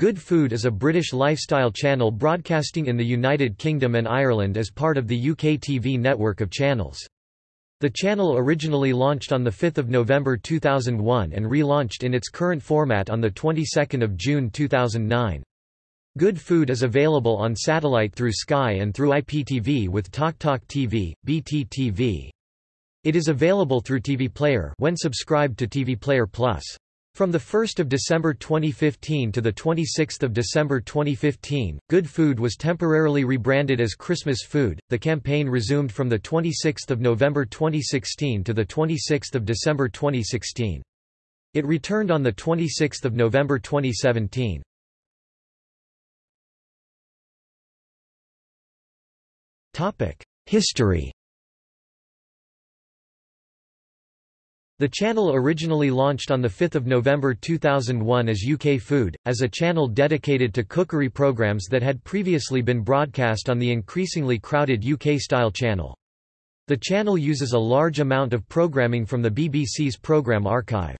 Good Food is a British lifestyle channel broadcasting in the United Kingdom and Ireland as part of the UK TV network of channels. The channel originally launched on 5 November 2001 and relaunched in its current format on the 22nd of June 2009. Good Food is available on satellite through Sky and through IPTV with TalkTalk TV, BT TV. It is available through TV Player when subscribed to TV Player Plus. From 1 December 2015 to 26 December 2015, Good Food was temporarily rebranded as Christmas Food. The campaign resumed from 26 November 2016 to 26 December 2016. It returned on 26 November 2017. History The channel originally launched on 5 November 2001 as UK Food, as a channel dedicated to cookery programmes that had previously been broadcast on the increasingly crowded UK-style channel. The channel uses a large amount of programming from the BBC's programme archive.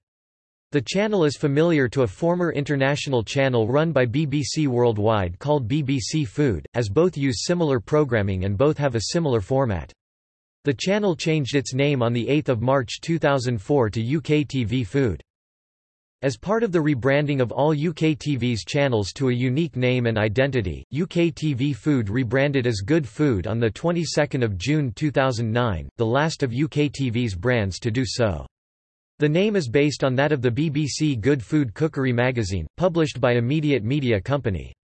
The channel is familiar to a former international channel run by BBC Worldwide called BBC Food, as both use similar programming and both have a similar format. The channel changed its name on 8 March 2004 to UK TV Food. As part of the rebranding of all UK TV's channels to a unique name and identity, UK TV Food rebranded as Good Food on the 22nd of June 2009, the last of UK TV's brands to do so. The name is based on that of the BBC Good Food Cookery magazine, published by Immediate Media Company.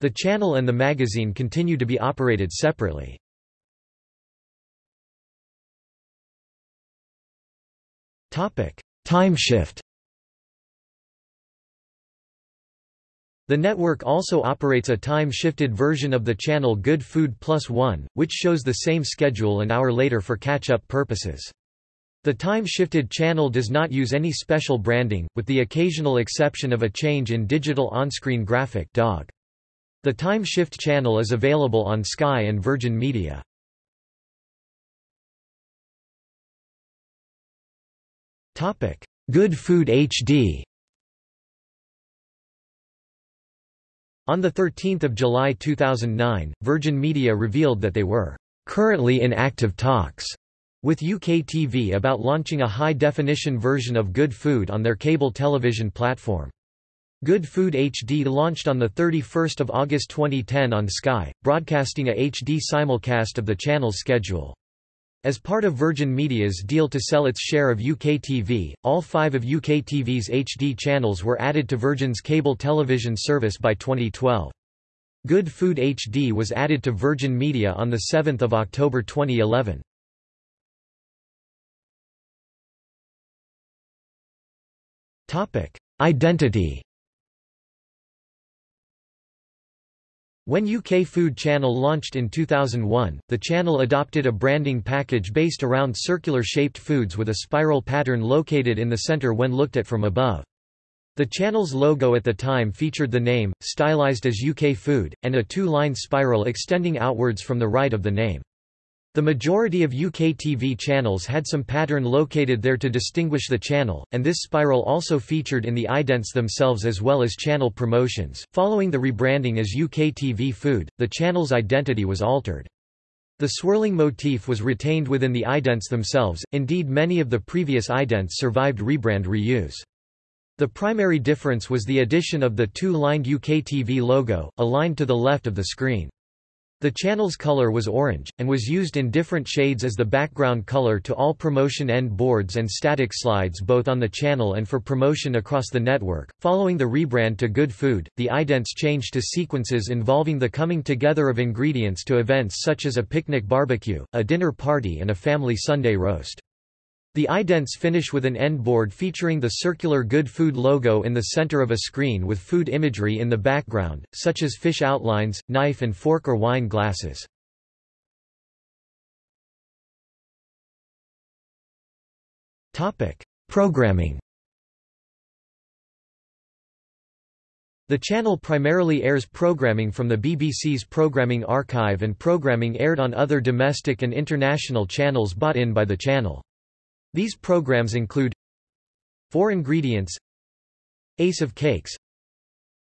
The channel and the magazine continue to be operated separately. Time shift The network also operates a time-shifted version of the channel Good Food Plus One, which shows the same schedule an hour later for catch-up purposes. The time-shifted channel does not use any special branding, with the occasional exception of a change in digital on-screen graphic dog. The time-shift channel is available on Sky and Virgin Media. Topic: Good Food HD. On 13 July 2009, Virgin Media revealed that they were currently in active talks with UK TV about launching a high-definition version of Good Food on their cable television platform. Good Food HD launched on 31 August 2010 on Sky, broadcasting a HD simulcast of the channel's schedule. As part of Virgin Media's deal to sell its share of UK TV, all five of UK TV's HD channels were added to Virgin's cable television service by 2012. Good Food HD was added to Virgin Media on 7 October 2011. Identity When UK Food Channel launched in 2001, the channel adopted a branding package based around circular-shaped foods with a spiral pattern located in the centre when looked at from above. The channel's logo at the time featured the name, stylized as UK Food, and a two-line spiral extending outwards from the right of the name. The majority of UK TV channels had some pattern located there to distinguish the channel, and this spiral also featured in the idents themselves as well as channel promotions. Following the rebranding as UK TV Food, the channel's identity was altered. The swirling motif was retained within the idents themselves, indeed many of the previous idents survived rebrand reuse. The primary difference was the addition of the two-lined UK TV logo, aligned to the left of the screen. The channel's color was orange, and was used in different shades as the background color to all promotion end boards and static slides both on the channel and for promotion across the network. Following the rebrand to Good Food, the idents changed to sequences involving the coming together of ingredients to events such as a picnic barbecue, a dinner party, and a family Sunday roast. The idents finish with an end board featuring the circular Good Food logo in the center of a screen with food imagery in the background, such as fish outlines, knife and fork or wine glasses. Programming The channel primarily airs programming from the BBC's programming archive and programming aired on other domestic and international channels bought in by the channel. These programs include 4 Ingredients Ace of Cakes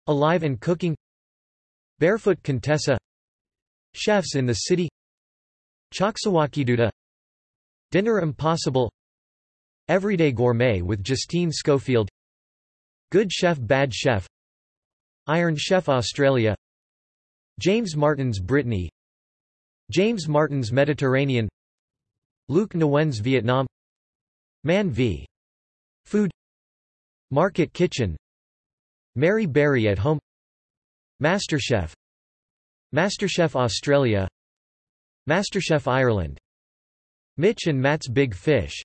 Alive and Cooking Barefoot Contessa Chefs in the City Choksawakiduta Dinner Impossible Everyday Gourmet with Justine Schofield Good Chef Bad Chef Iron Chef Australia James Martin's Brittany James Martin's Mediterranean Luke Nguyen's Vietnam Man v. Food. Market Kitchen. Mary Berry at Home. MasterChef. MasterChef Australia. MasterChef Ireland. Mitch and Matt's Big Fish.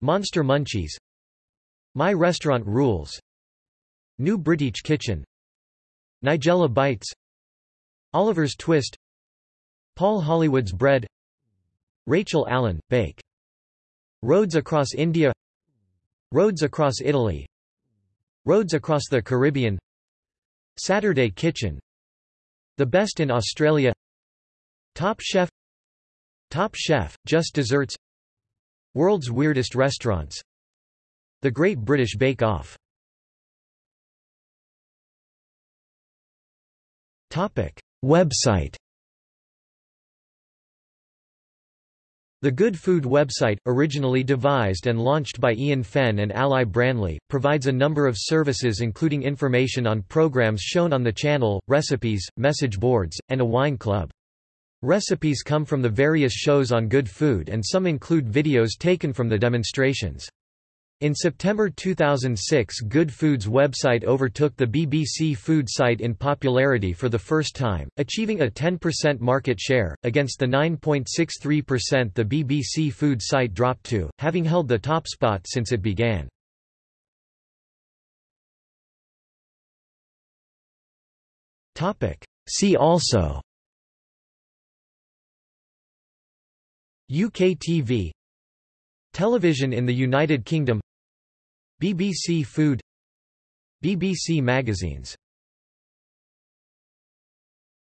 Monster Munchies. My Restaurant Rules. New British Kitchen. Nigella Bites. Oliver's Twist. Paul Hollywood's Bread. Rachel Allen, Bake Rhodes Across India. Rhodes Across Italy. Rhodes Across the Caribbean. Saturday Kitchen. The Best in Australia. Top Chef. Top Chef, Just Desserts. World's Weirdest Restaurants. The Great British Bake Off. Website The Good Food website, originally devised and launched by Ian Fenn and Ally Branley, provides a number of services including information on programs shown on the channel, recipes, message boards, and a wine club. Recipes come from the various shows on Good Food and some include videos taken from the demonstrations. In September 2006 Good Food's website overtook the BBC Food site in popularity for the first time, achieving a 10% market share, against the 9.63% the BBC Food site dropped to, having held the top spot since it began. See also UK TV Television in the United Kingdom BBC Food BBC Magazines